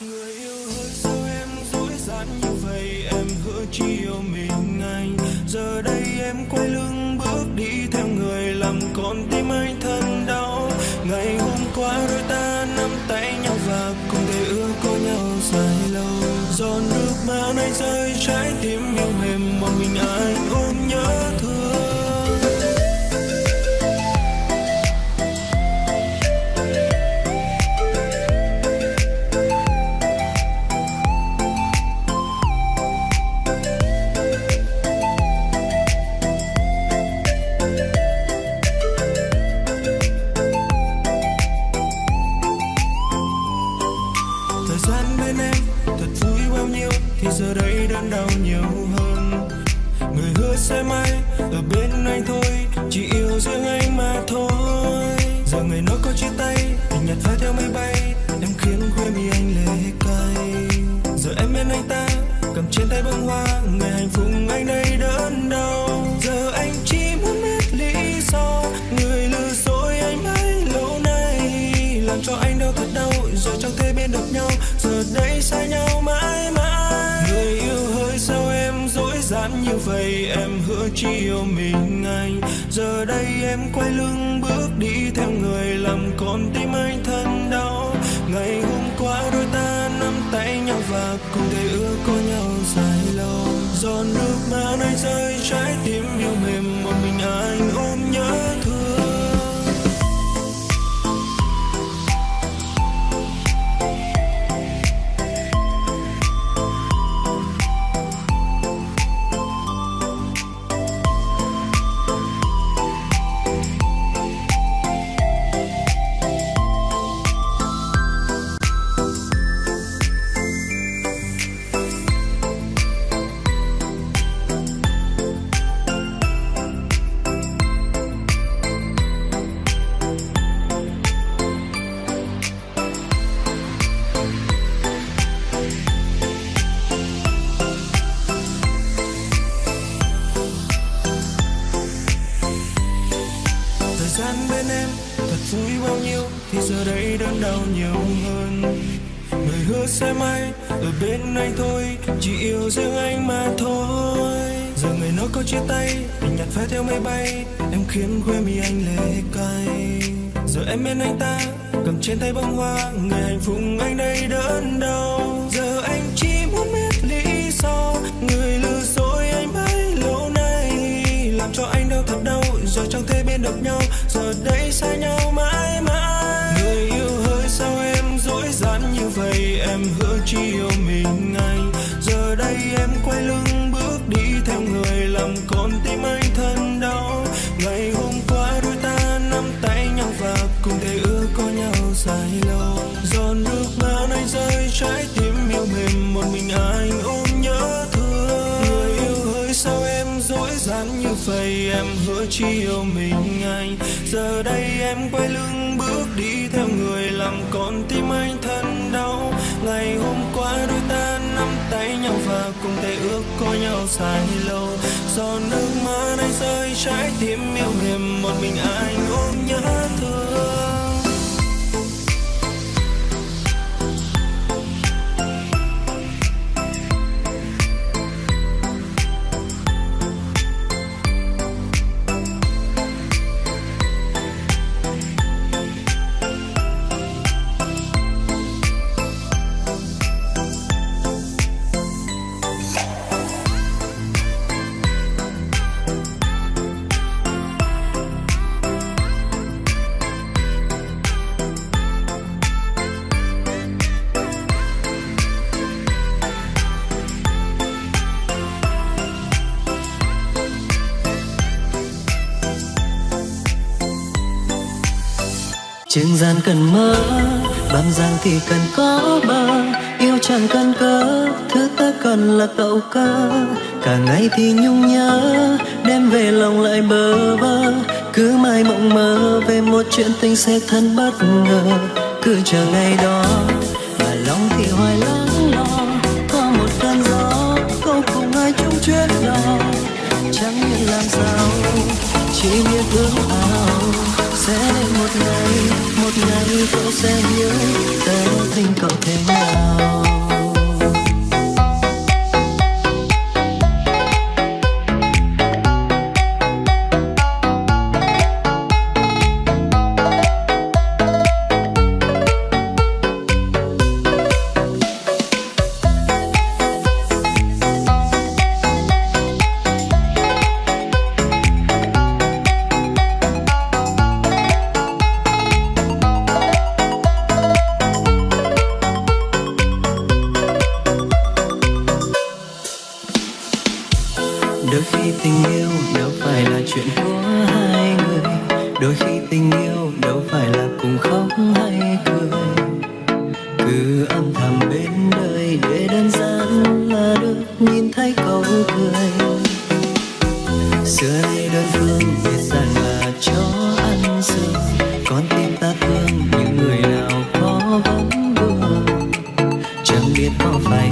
người yêu hơi sao em dối gian như vậy? Em hứa chỉ yêu mình anh giờ đây em quay lưng bước đi theo người làm con tim anh thân đau. Ngày hôm qua đôi ta nắm tay nhau và cùng thể ước có nhau dài lâu. Giọt nước mắt anh rơi trái tim yêu mềm nhiều hơn. Người hứa sẽ mãi ở bên anh thôi, chỉ yêu riêng anh mà thôi. Giờ người nói có chia tay tình nhật phai theo mây bay. Yêu mình anh. Giờ đây em quay lưng bước đi theo người làm con tim anh thân đau. Ngày hôm qua đôi ta nắm tay nhau và cùng thể ước có nhau dài lâu. Giọt nước mắt anh rơi trái tim yêu mềm thì giờ đây đớn đau nhiều hơn. Người hứa sẽ mãi ở bên anh thôi, chỉ yêu riêng anh mà thôi. Giờ người nó có chia tay tình nhạt phai theo mây bay, em khiến quê mi anh lệ cay. Giờ em bên anh ta, cầm trên tay bông hoa ngày hạnh phúc anh đây đớn đau. Giờ anh chỉ muốn biết lý do, người lừa dối anh bấy lâu nay. Làm cho anh đau thật đau, giờ chẳng thể bên được nhau, giờ đây xa nhau. Như vậy em hứa chỉ yêu mình anh giờ đây em quay lưng bước đi theo người làm con tim anh thân đau. Ngày hôm qua đôi ta nắm tay nhau và cùng thể ước có nhau dài lâu. Giọt nước mắt anh rơi trái tim yêu mềm, một mình anh ôm nhớ thương. Người yêu hỡi sao em dối gian như vậy? Em hứa chỉ yêu mình anh giờ đây em quay lưng bước đi có nhau dài lâu. Giọt nước mắt anh rơi trái tim yêu mềm một mình anh ôm nhớ thương. Trường gian cần mơ, Bám giang thì cần có bờ. Yêu chẳng cần cớ, Thứ ta cần là cậu cơ Cả ngày thì nhung nhớ, Đêm về lòng lại bơ vơ. Cứ mãi mộng mơ Về một chuyện tình sẽ thân bất ngờ. Cứ chờ ngày đó, Mà lòng thì hoài lắng lo. Có một cơn gió, Câu cùng ai chung chuyến đò. Chẳng biết làm sao, Chỉ biết ước ao. Sẽ đến một ngày một ngày cậu sẽ hiểu tớ tình cậu thế nào? Tình yêu đâu phải là chuyện của hai người. Đôi khi tình yêu đâu phải là cùng khóc hay cười. Cứ âm thầm bên đời để đơn giản là được nhìn thấy câu cười. Xưa nay đơn phương biết rằng là chó ăn sừng con tim ta thương những người nào có vấn vương. Chẳng biết có phải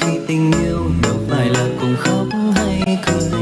khi tình yêu đâu phải là cùng khóc hay cười.